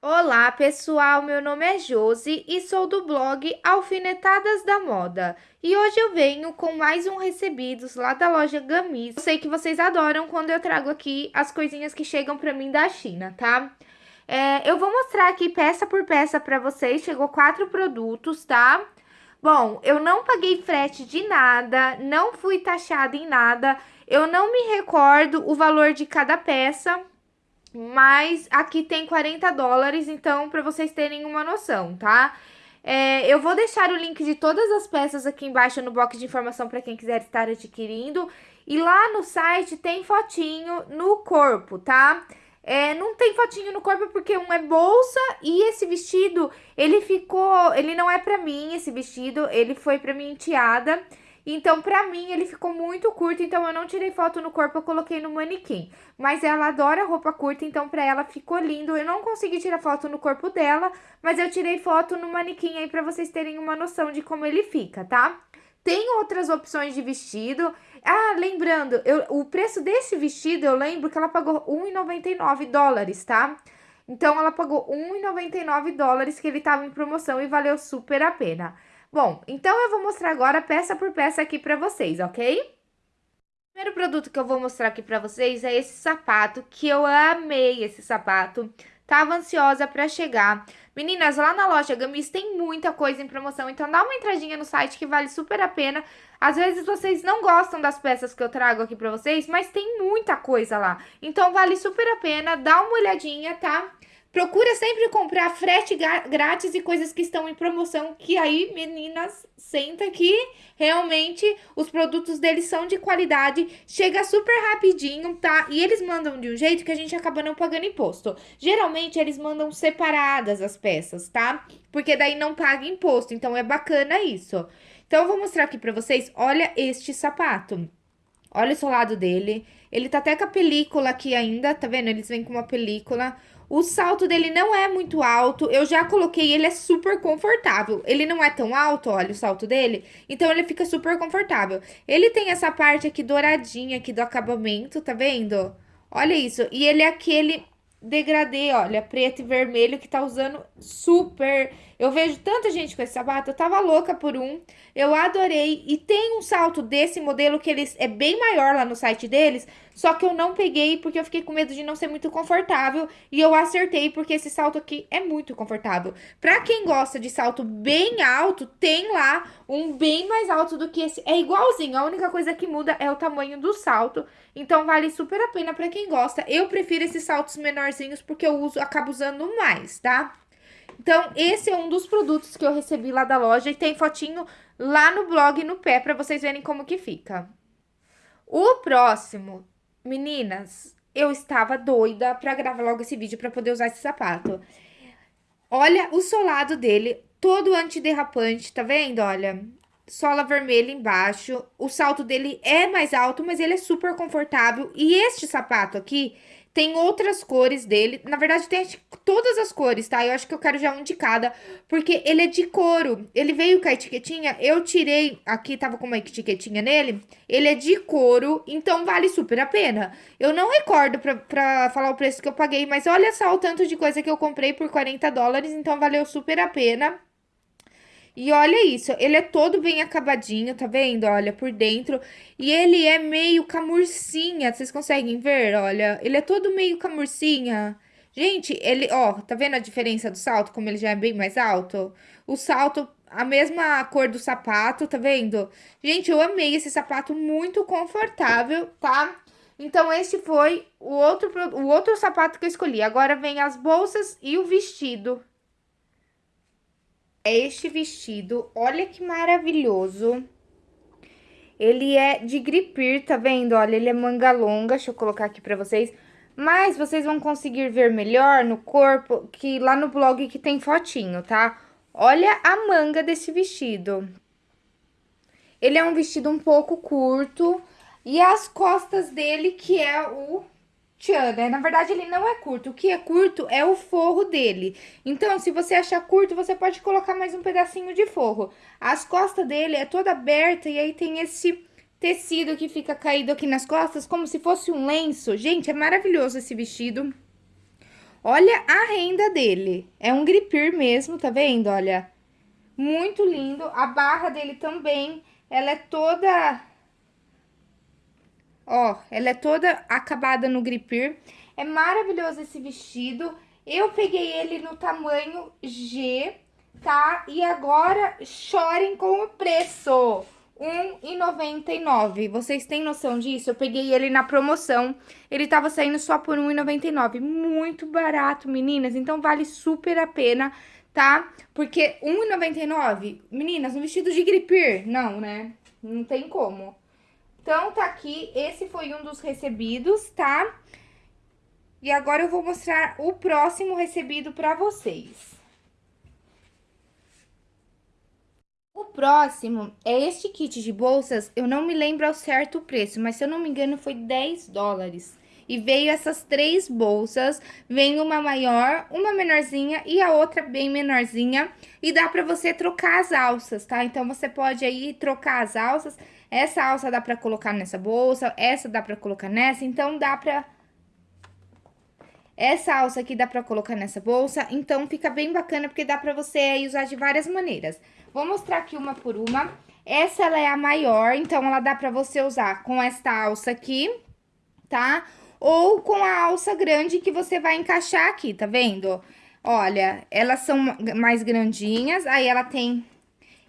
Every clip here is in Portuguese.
Olá, pessoal! Meu nome é Josi e sou do blog Alfinetadas da Moda. E hoje eu venho com mais um recebidos lá da loja Gamis. Eu sei que vocês adoram quando eu trago aqui as coisinhas que chegam pra mim da China, tá? É, eu vou mostrar aqui peça por peça pra vocês. Chegou quatro produtos, tá? Bom, eu não paguei frete de nada, não fui taxada em nada. Eu não me recordo o valor de cada peça, mas aqui tem 40 dólares, então, para vocês terem uma noção, tá? É, eu vou deixar o link de todas as peças aqui embaixo no box de informação para quem quiser estar adquirindo. E lá no site tem fotinho no corpo, tá? É, não tem fotinho no corpo porque um é bolsa e esse vestido, ele ficou... Ele não é pra mim, esse vestido, ele foi pra minha enteada. Então, pra mim, ele ficou muito curto, então eu não tirei foto no corpo, eu coloquei no manequim. Mas ela adora roupa curta, então pra ela ficou lindo. Eu não consegui tirar foto no corpo dela, mas eu tirei foto no manequim aí pra vocês terem uma noção de como ele fica, tá? Tem outras opções de vestido. Ah, lembrando, eu, o preço desse vestido, eu lembro que ela pagou R$1,99 dólares, tá? Então, ela pagou R$1,99 dólares que ele tava em promoção e valeu super a pena. Bom, então eu vou mostrar agora peça por peça aqui pra vocês, ok? O primeiro produto que eu vou mostrar aqui pra vocês é esse sapato, que eu amei esse sapato. Tava ansiosa pra chegar. Meninas, lá na loja Gamis tem muita coisa em promoção, então dá uma entradinha no site que vale super a pena. Às vezes vocês não gostam das peças que eu trago aqui pra vocês, mas tem muita coisa lá. Então vale super a pena, dá uma olhadinha, tá? Procura sempre comprar frete grátis e coisas que estão em promoção, que aí, meninas, senta que realmente os produtos deles são de qualidade, chega super rapidinho, tá? E eles mandam de um jeito que a gente acaba não pagando imposto. Geralmente, eles mandam separadas as peças, tá? Porque daí não paga imposto, então é bacana isso. Então, eu vou mostrar aqui pra vocês, olha este sapato. Olha o solado dele. Ele tá até com a película aqui ainda, tá vendo? Eles vêm com uma película. O salto dele não é muito alto, eu já coloquei, ele é super confortável. Ele não é tão alto, olha o salto dele, então ele fica super confortável. Ele tem essa parte aqui douradinha aqui do acabamento, tá vendo? Olha isso, e ele é aquele degradê, olha, preto e vermelho, que tá usando super... Eu vejo tanta gente com esse sapato, eu tava louca por um, eu adorei. E tem um salto desse modelo que eles é bem maior lá no site deles, só que eu não peguei porque eu fiquei com medo de não ser muito confortável. E eu acertei porque esse salto aqui é muito confortável. Pra quem gosta de salto bem alto, tem lá um bem mais alto do que esse. É igualzinho, a única coisa que muda é o tamanho do salto. Então vale super a pena pra quem gosta. Eu prefiro esses saltos menorzinhos porque eu uso, acabo usando mais, tá? Então, esse é um dos produtos que eu recebi lá da loja e tem fotinho lá no blog no pé pra vocês verem como que fica. O próximo Meninas, eu estava doida pra gravar logo esse vídeo pra poder usar esse sapato. Olha o solado dele, todo antiderrapante, tá vendo? Olha, sola vermelha embaixo. O salto dele é mais alto, mas ele é super confortável. E este sapato aqui, tem outras cores dele. Na verdade, tem todas as cores, tá? Eu acho que eu quero já um de cada, porque ele é de couro. Ele veio com a etiquetinha, eu tirei, aqui tava com uma etiquetinha nele. Ele é de couro, então vale super a pena. Eu não recordo pra, pra falar o preço que eu paguei, mas olha só o tanto de coisa que eu comprei por 40 dólares, então valeu super a pena. E olha isso, ele é todo bem acabadinho, tá vendo? Olha, por dentro. E ele é meio camurcinha, vocês conseguem ver? Olha, ele é todo meio camurcinha. Gente, ele, ó, tá vendo a diferença do salto? Como ele já é bem mais alto? O salto, a mesma cor do sapato, tá vendo? Gente, eu amei esse sapato, muito confortável, tá? Então, esse foi o outro, o outro sapato que eu escolhi. Agora vem as bolsas e o vestido é este vestido. Olha que maravilhoso. Ele é de gripir, tá vendo? Olha, ele é manga longa. Deixa eu colocar aqui pra vocês. Mas vocês vão conseguir ver melhor no corpo, que lá no blog que tem fotinho, tá? Olha a manga desse vestido. Ele é um vestido um pouco curto. E as costas dele, que é o tchan, né? Na verdade, ele não é curto. O que é curto é o forro dele. Então, se você achar curto, você pode colocar mais um pedacinho de forro. As costas dele é toda aberta e aí tem esse tecido que fica caído aqui nas costas, como se fosse um lenço. Gente, é maravilhoso esse vestido. Olha a renda dele. É um gripir mesmo, tá vendo? Olha, muito lindo. A barra dele também, ela é toda... Ó, ela é toda acabada no gripir. É maravilhoso esse vestido. Eu peguei ele no tamanho G, tá? E agora chorem com o preço. R$1,99. Vocês têm noção disso? Eu peguei ele na promoção. Ele tava saindo só por R$1,99. Muito barato, meninas. Então, vale super a pena, tá? Porque R$1,99, meninas, um vestido de gripir, não, né? Não tem como. Então, tá aqui. Esse foi um dos recebidos, tá? E agora eu vou mostrar o próximo recebido pra vocês. O próximo é este kit de bolsas, eu não me lembro ao certo o preço, mas se eu não me engano foi 10 dólares. E veio essas três bolsas, vem uma maior, uma menorzinha e a outra bem menorzinha. E dá pra você trocar as alças, tá? Então, você pode aí trocar as alças. Essa alça dá pra colocar nessa bolsa, essa dá pra colocar nessa, então dá pra... Essa alça aqui dá pra colocar nessa bolsa, então fica bem bacana porque dá pra você usar de várias maneiras. Vou mostrar aqui uma por uma. Essa, ela é a maior, então ela dá pra você usar com esta alça aqui, tá? Ou com a alça grande que você vai encaixar aqui, tá vendo? Olha, elas são mais grandinhas, aí ela tem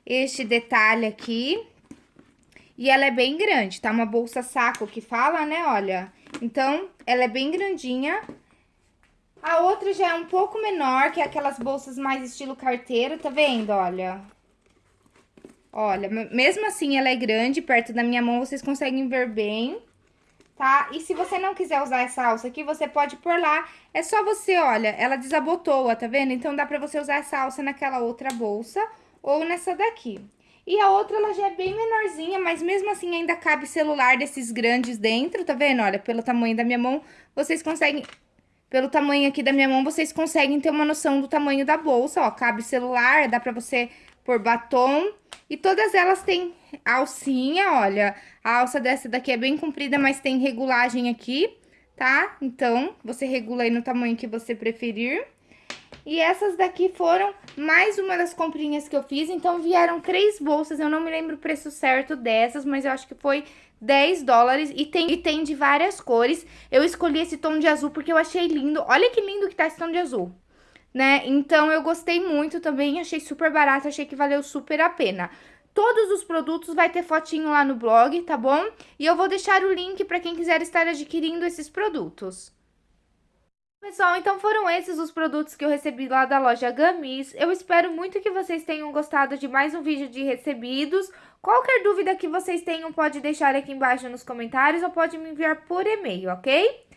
este detalhe aqui. E ela é bem grande, tá? Uma bolsa saco que fala, né? Olha, então, ela é bem grandinha. A outra já é um pouco menor, que é aquelas bolsas mais estilo carteira, tá vendo? Olha, Olha, mesmo assim ela é grande, perto da minha mão vocês conseguem ver bem, tá? E se você não quiser usar essa alça aqui, você pode pôr lá. É só você, olha, ela desabotoa, tá vendo? Então dá pra você usar essa alça naquela outra bolsa ou nessa daqui. E a outra, ela já é bem menorzinha, mas mesmo assim ainda cabe celular desses grandes dentro, tá vendo? Olha, pelo tamanho da minha mão, vocês conseguem... Pelo tamanho aqui da minha mão, vocês conseguem ter uma noção do tamanho da bolsa, ó. Cabe celular, dá pra você pôr batom e todas elas têm alcinha, olha. A alça dessa daqui é bem comprida, mas tem regulagem aqui, tá? Então, você regula aí no tamanho que você preferir. E essas daqui foram mais uma das comprinhas que eu fiz. Então, vieram três bolsas. Eu não me lembro o preço certo dessas, mas eu acho que foi 10 dólares. E tem, e tem de várias cores. Eu escolhi esse tom de azul porque eu achei lindo. Olha que lindo que tá esse tom de azul né? Então, eu gostei muito também, achei super barato, achei que valeu super a pena. Todos os produtos vai ter fotinho lá no blog, tá bom? E eu vou deixar o link para quem quiser estar adquirindo esses produtos. Pessoal, então foram esses os produtos que eu recebi lá da loja Gamis. Eu espero muito que vocês tenham gostado de mais um vídeo de recebidos. Qualquer dúvida que vocês tenham, pode deixar aqui embaixo nos comentários ou pode me enviar por e-mail, ok?